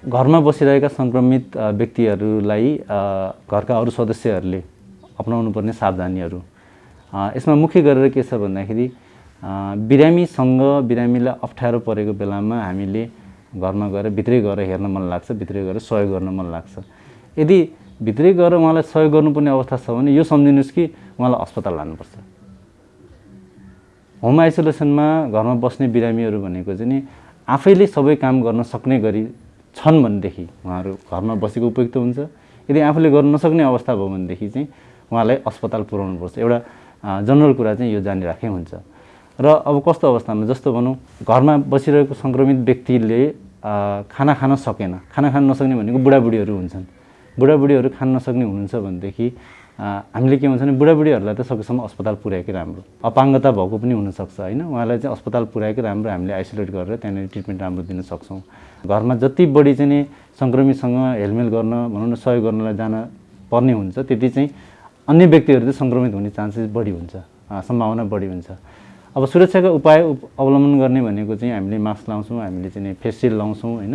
घरमा बसिरहेका सङ्क्रमित व्यक्तिहरूलाई घरका अरू सदस्यहरूले अपनाउनु पर्ने सावधानीहरू यसमा मुख्य गरेर के छ भन्दाखेरि बिरामीसँग बिरामीलाई अप्ठ्यारो परेको बेलामा हामीले घरमा गएर भित्रै गएर हेर्न मन लाग्छ भित्रै गएर सहयोग गर्न मन लाग्छ। यदि भित्रै गएर उहाँलाई सहयोग गर्नुपर्ने अवस्था छ भने यो सम्झिनुहोस् कि उहाँलाई अस्पताल लानुपर्छ। होम आइसोलेसनमा घरमा बस्ने बिरामीहरू भनेको चाहिँ नि आफैले सबै काम गर्न सक्ने गरी छन् भनेदेखि उहाँहरू घरमा बसेको उपयुक्त हुन्छ। यदि आफूले गर्न नसक्ने अवस्था भयो भनेदेखि चाहिँ उहाँलाई अस्पताल पुर्याउनुपर्छ एउटा जनरल कुरा चाहिँ यो जानिराखे हुन्छ। र अब कस्तो अवस्थामा जस्तो भनौँ घरमा बसिरहेको सङ्क्रमित व्यक्तिले खाना खान सकेन। खाना खान नसक्ने भनेको बुढाबुढीहरू हुन्छन्। बुढाबुढीहरू खान नसक्ने हुनुहुन्छ भनेदेखि हामीले के भन्छ भने बुढाबुढीहरूलाई त सकेसम्म अस्पताल पुर्याएकै राम्रो। अपाङ्गता भएको पनि हुनसक्छ होइन? उहाँलाई चाहिँ अस्पताल पुर्याएकै राम्रो हामीले आइसोलेट गरेर त्यहाँनिर ट्रिटमेन्ट राम्रो दिन सक्छौँ। घरमा जति बढी चाहिँ सङ्क्रमितसँग हेलमेल गर्न भनौँ न सहयोग गर्नलाई जान पर्ने हुन्छ त्यति चाहिँ अन्य व्यक्तिहरू चाहिँ सङ्क्रमित हुने चान्सेस बढी हुन्छ सम्भावना बढी हुन्छ। अब सुरक्षाका उपाय उप- अवलम्बन गर्ने भनेको चाहिँ हामीले मास्क लाउँछौँ हामीले चाहिँ फेस सिल्ड लाउँछौँ होइन?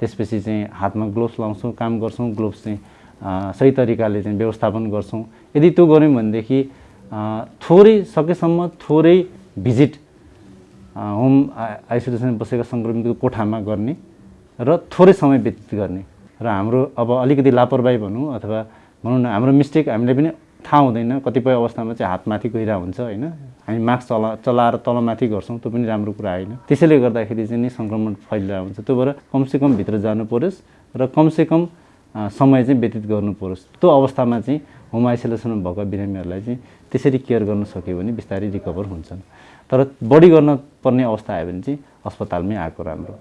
त्यसपछि चाहिँ हातमा ग्लोभ्स लाउँछौँ काम गर्छौँ ग्लोभ्स चाहिँ सही तरिकाले चाहिँ व्यवस्थापन गर्छौँ। यदि त्यो गऱ्यौँ भनेदेखि थोरै सकेसम्म थोरै भिजिट होम आइसोलेसन बसेका सङ्क्रमितको कोठामा गर्ने र थोरै समय व्यतीत गर्ने। र हाम्रो अब अलिकति लापरवाही भनौँ अथवा भनौँ न हाम्रो मिस्टेक हामीले पनि थाहा हुँदैन कतिपय अवस्थामा चाहिँ हात माथि गइरहेको हुन्छ होइन? हामी मास्क चला चलाएर तलमाथि गर्छौँ त्यो पनि राम्रो कुरा होइन। त्यसैले गर्दाखेरि चाहिँ नि सङ्क्रमण फैलिरहेको हुन्छ। त्यो भएर कमसेकम भित्र जानु परोस् र कमसेकम समय चाहिँ व्यतीत गर्नु परोस्। त्यो अवस्थामा चाहिँ होम आइसोलेसनमा भएका बिरामीहरूलाई चाहिँ त्यसरी केयर गर्न सक्यो भने बिस्तारै रिकभर हुन्छन्। तर बढी गर्न पर्ने अवस्था आयो भने चाहिँ अस्पतालमै आएको राम्रो।